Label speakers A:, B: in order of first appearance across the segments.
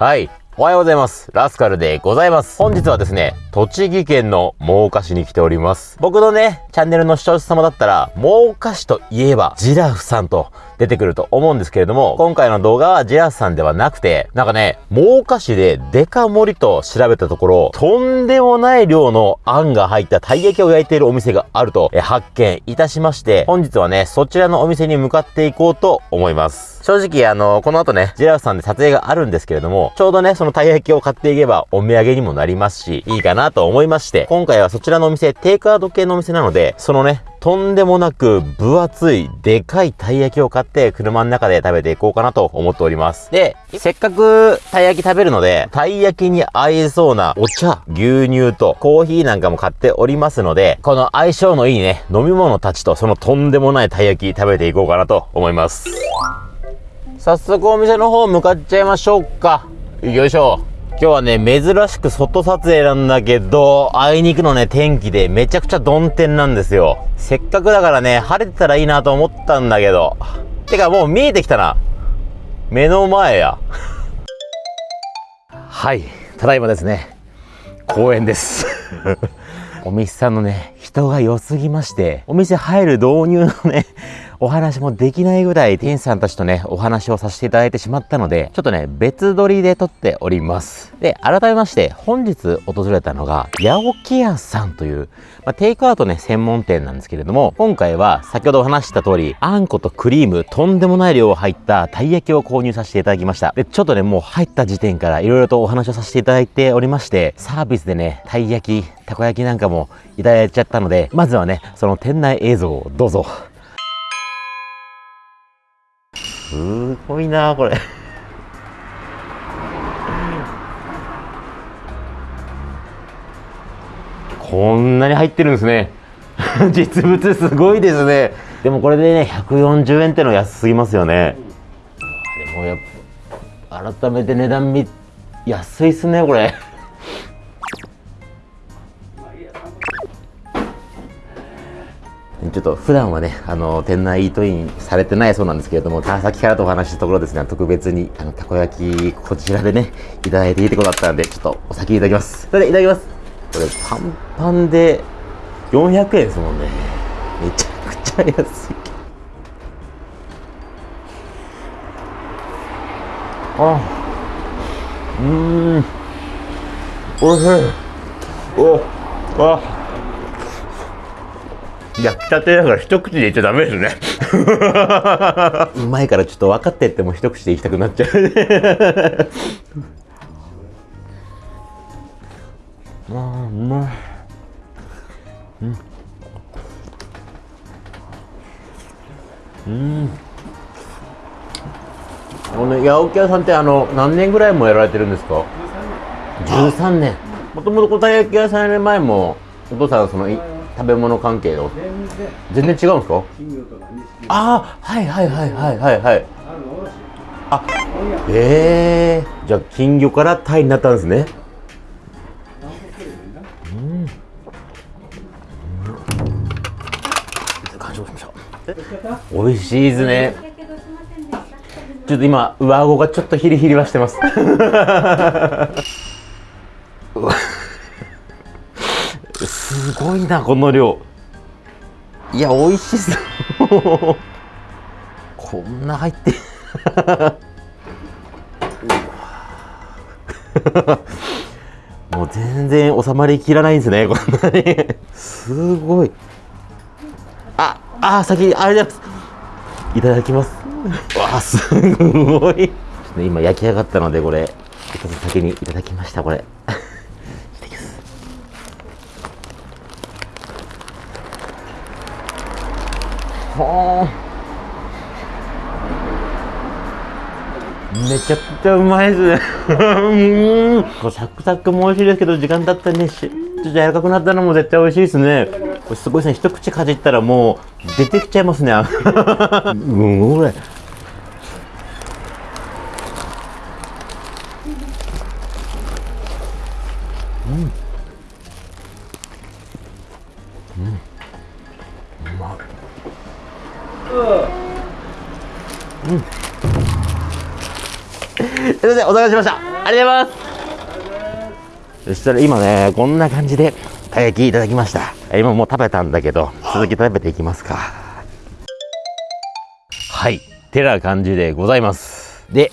A: はい。おはようございます。ラスカルでございます。本日はですね、栃木県の真岡市に来ております。僕のね、チャンネルの視聴者様だったら、真岡市といえば、ジラフさんと出てくると思うんですけれども、今回の動画はジラフさんではなくて、なんかね、真岡市でデカ盛りと調べたところ、とんでもない量のあんが入ったたい焼きを焼いているお店があると発見いたしまして、本日はね、そちらのお店に向かっていこうと思います。正直、あの、この後ね、ジラフさんで撮影があるんですけれども、ちょうどね、そのたい焼きを買っていけばお土産にもなりますし、いいかななと思いまして、今回はそちらのお店、テイクアウト系のお店なので、そのね、とんでもなく分厚い、でかいたい焼きを買って車の中で食べていこうかなと思っております。で、せっかくたい焼き食べるので、たい焼きに合いそうなお茶、牛乳とコーヒーなんかも買っておりますので、この相性のいいね、飲み物たちとそのとんでもないたい焼き食べていこうかなと思います。早速お店の方向かっちゃいましょうか。よいしょ。今日はね、珍しく外撮影なんだけど、あいにくのね、天気でめちゃくちゃ曇天なんですよ。せっかくだからね、晴れてたらいいなと思ったんだけど。てかもう見えてきたな。目の前や。はい、ただいまですね、公園です。お店さんのね、人が良すぎまして、お店入る導入のね、お話もできないぐらい店員さんたちとね、お話をさせていただいてしまったので、ちょっとね、別撮りで撮っております。で、改めまして、本日訪れたのが、八起屋さんという、まあ、テイクアウトね、専門店なんですけれども、今回は先ほどお話した通り、あんことクリーム、とんでもない量入ったたい焼きを購入させていただきました。で、ちょっとね、もう入った時点から色々とお話をさせていただいておりまして、サービスでね、たい焼き、たこ焼きなんかもいただいちゃったので、まずはね、その店内映像をどうぞ。すごいなこれ。こんなに入ってるんですね。実物すごいですね。でもこれでね140円っての安すぎますよね。でもやっぱ改めて値段見安いっすねこれ。ちょっと普段はね、あの、店内イートインされてないそうなんですけれども、さっきからとお話したところですね、特別に、あの、たこ焼き、こちらでね、いただいていいってことだったんで、ちょっとお先いただきます。それでいただきます。これ、パンパンで400円ですもんね。めちゃくちゃ安い。あ、うーん、おいしい。お、あ、焼きたてだから一口でいっちゃダメですね。うまいからちょっと分かってっても一口でいきたくなっちゃう。ねああうまい。うん。うんこの八百屋さんってあの何年ぐらいもやられてるんですか？13年。もともと小田焼き屋さんやる前もお父さんその食べ物関係の。全然。違うんですか？ああはいはいはいはいはいはい。あええー、じゃあ金魚からタイになったんですね。うん。美味しいですね。ちょっと今上顎がちょっとヒリヒリはしてます すごいなこの量。いや美味しそう。こんな入って。もう全然収まりきらないんですねこんなに。すごい。ああ先にありがとうございます。いただきます。わあすごい。今焼き上がったのでこれ。先にいただきましたこれはあ。めちゃくちゃうまいですね。うんサクサクも美味しいですけど時間経ったねしちょっと柔らかくなったのも絶対美味しいですね。これすごいですね。一口かじったらもう出てきちゃいますね。うんこれ。うんいません、お疲れしました。ありがとうありがとうございますそしたら今ね、こんな感じで、たい焼きいただきました。今もう食べたんだけど、続き食べていきますか。はい。てな感じでございます。で、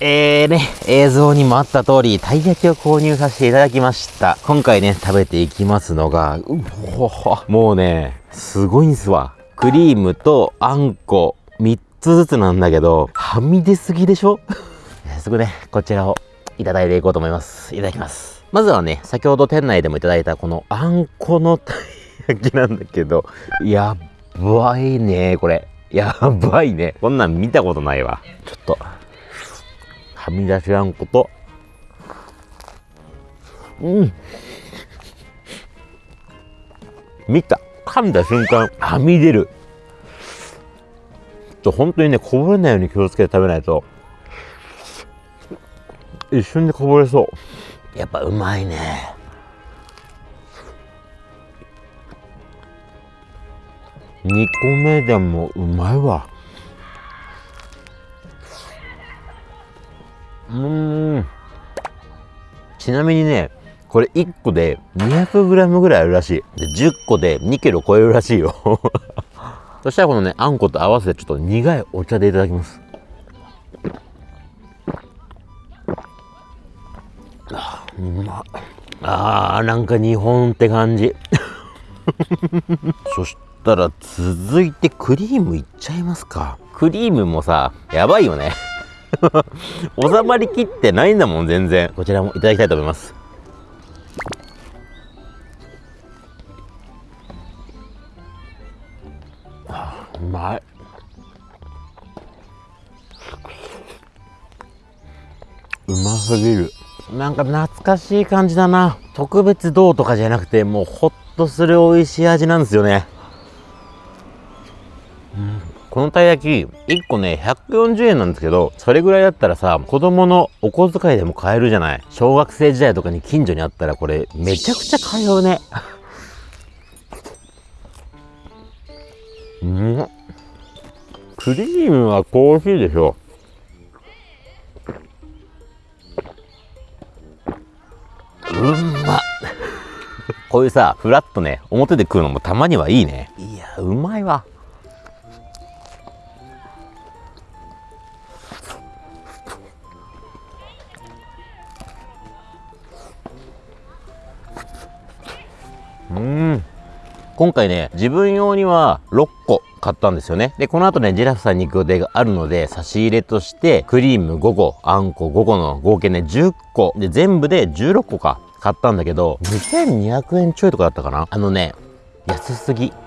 A: えーね、映像にもあった通り、たい焼きを購入させていただきました。今回ね、食べていきますのが、うほほ、もうね、すごいんすわ。クリームとあんこ、3つずつなんだけど、はみ出すぎでしょ？早速ね、こちらをいただいていこうと思います。いただきます。まずはね、先ほど店内でもいただいたこのあんこのたい焼きなんだけど、やばいね、これ。やばいね。こんなん見たことないわ。ちょっと、はみ出しあんこと、うん。見た。噛んだ瞬間、はみ出る。ちょ、本当にね、こぼれないように気をつけて食べないと、一瞬でこぼれそう。やっぱうまいね。2個目でもうまいわ。うんちなみにねこれ1個で 200g ぐらいあるらしいで10個で2キロ超えるらしいよ そしたらこのねあんこと合わせてちょっと苦いお茶でいただきますあうまあーなんか日本って感じ そしたら続いてクリームいっちゃいますかクリームもさやばいよね 収まりきってないんだもん、全然。こちらもいただきたいと思います。うまい。うますぎる。なんか懐かしい感じだな。特別どうとかじゃなくて、もうほっとする美味しい味なんですよね。うんこのたい焼き、1個ね、140円なんですけど、それぐらいだったらさ、子供のお小遣いでも買えるじゃない。小学生時代とかに近所にあったらこれ、めちゃくちゃ買うね。うん。クリームはコーヒーでしょ。うんまこういうさ、フラッとね、表で食うのもたまにはいいね。いや、うまいわ。うん今回ね自分用には6個買ったんですよね。で、この後ね、ジェラフさんに行く予定があるので、差し入れとして、クリーム5個、あんこ5個の合計ね、10個。で、全部で16個か、買ったんだけど、2200円ちょいとかだったかなあのね、安すぎ。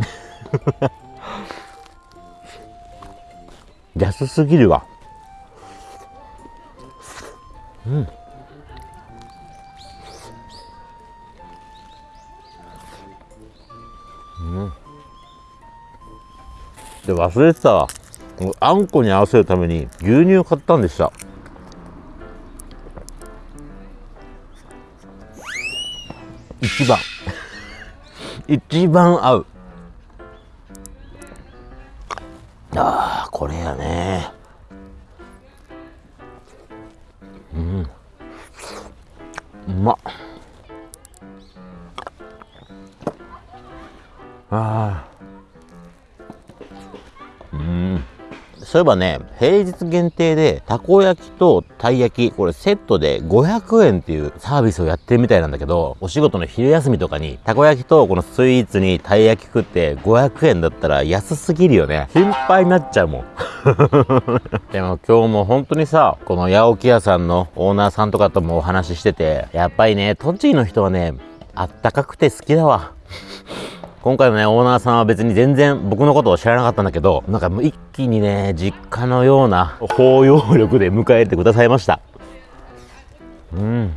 A: 安すぎるわ。うん。で、忘れてたわ。あんこに合わせるために牛乳を買ったんでした。一番。一番合う。ああ、これやね。うん。うまっ。ああ。そういえばね、平日限定で、たこ焼きとたい焼き、これセットで500円っていうサービスをやってるみたいなんだけど、お仕事の昼休みとかに、たこ焼きとこのスイーツにたい焼き食って500円だったら安すぎるよね。心配になっちゃうもん。でも今日も本当にさ、この八起屋さんのオーナーさんとかともお話ししてて、やっぱりね、栃木の人はね、あったかくて好きだわ。今回のね、オーナーさんは別に全然僕のことを知らなかったんだけど、なんかもう一気にね、実家のような包容力で迎えてくださいました。うん。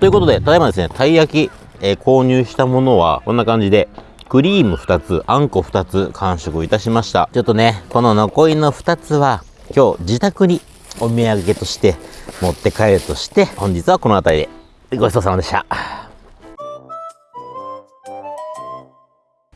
A: ということで、ただいまですね、たい焼き、えー、購入したものはこんな感じで、クリーム2つ、あんこ2つ完食いたしました。ちょっとね、この残りの2つは今日自宅にお土産として持って帰るとして、本日はこの辺りでごちそうさまでした。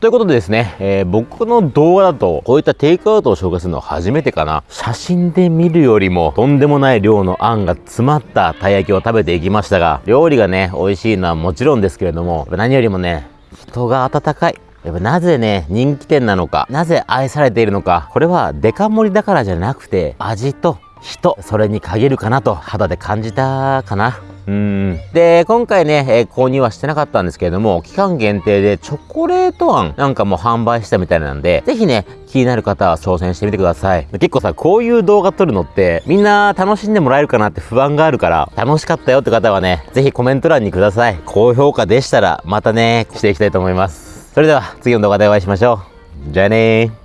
A: ということでですね、えー、僕の動画だと、こういったテイクアウトを紹介するのは初めてかな。写真で見るよりも、とんでもない量のあんが詰まったたい焼きを食べていきましたが、料理がね、美味しいのはもちろんですけれども、何よりもね、人が温かい。やっぱなぜね、人気店なのか、なぜ愛されているのか、これはデカ盛りだからじゃなくて、味と人、それに限るかなと肌で感じたかな。うん。で、今回ね、えー、購入はしてなかったんですけれども、期間限定でチョコレートあんなんかも販売したみたいなんで、ぜひね、気になる方は挑戦してみてください。結構さ、こういう動画撮るのって、みんな楽しんでもらえるかなって不安があるから、楽しかったよって方はね、ぜひコメント欄にください。高評価でしたら、またね、していきたいと思います。それでは、次の動画でお会いしましょう。じゃあねー。